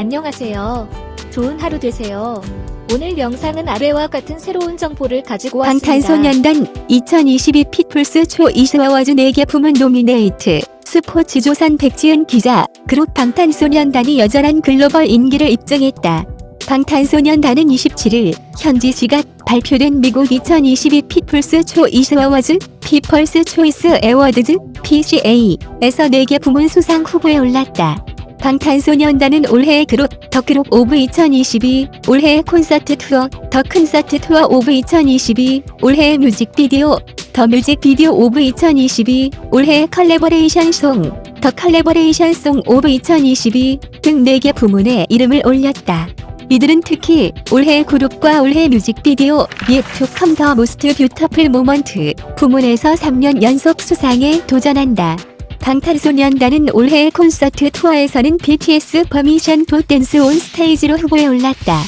안녕하세요. 좋은 하루 되세요. 오늘 영상은 아래와 같은 새로운 정보를 가지고 왔습니다. 방탄소년단 2022 People's Choice Awards 4개 부문 노미네이트 스포츠 조선 백지은 기자 그룹 방탄소년단이 여전한 글로벌 인기를 입증했다. 방탄소년단은 27일 현지 시각 발표된 미국 2022 People's Choice Awards People's Choice Awards PCA에서 4개 부문 수상 후보에 올랐다. 방탄소년단은 올해의 그룹 The Group of 2022, 올해의 콘서트 투어 The Concert Tour of 2022, 올해의 뮤직비디오 The Music Video of 2022, 올해의 컬래버레이션 song The Collaboration Song of 2022 등 4개 부문에 이름을 올렸다. 이들은 특히 올해 그룹과 올해 뮤직비디오 The Most Beautiful Moment 부문에서 3년 연속 수상에 도전한다. 방탄소년단은 올해의 콘서트 투어에서는 BTS Permission to Dance on Stage로 후보에 올랐다.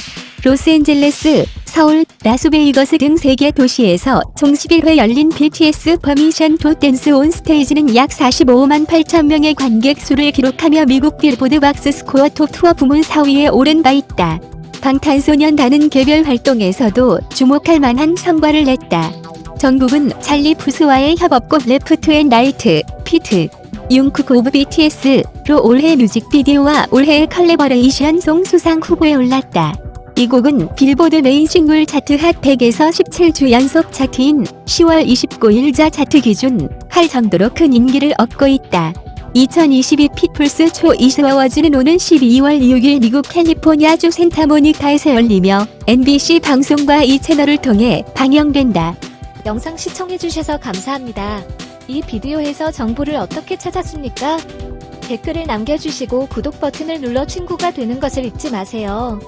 로스앤젤레스, 서울, 라스베이거스 등 3개 도시에서 총 11회 열린 BTS Permission to Dance on Stage는 약 45만 8천 명의 관객 수를 기록하며 미국 빌보드 Boxscore Top Tour 부문 4위에 오른 바 있다. 방탄소년단은 개별 활동에서도 주목할 만한 성과를 냈다. 정국은 찰리 푸스와의 협업곡 Left and Right, feat, Jung Kook of BTS로 올해 뮤직비디오와 올해 컬래버레이션 song 수상 후보에 올랐다. 이 곡은 빌보드 메인 싱글 차트 핫 100에서 17주 연속 차트인 10월 29일자 차트 기준 할 정도로 큰 인기를 얻고 있다. 2022 People's Choice Awards는 오는 12월 6일 미국 캘리포니아주 산타모니카에서 열리며 NBC 방송과 E! 채널을 통해 방영된다. 영상 시청해주셔서 감사합니다. 이 비디오에서 정보를 어떻게 찾았습니까? 댓글을 남겨주시고 구독 버튼을 눌러 친구가 되는 것을 잊지 마세요.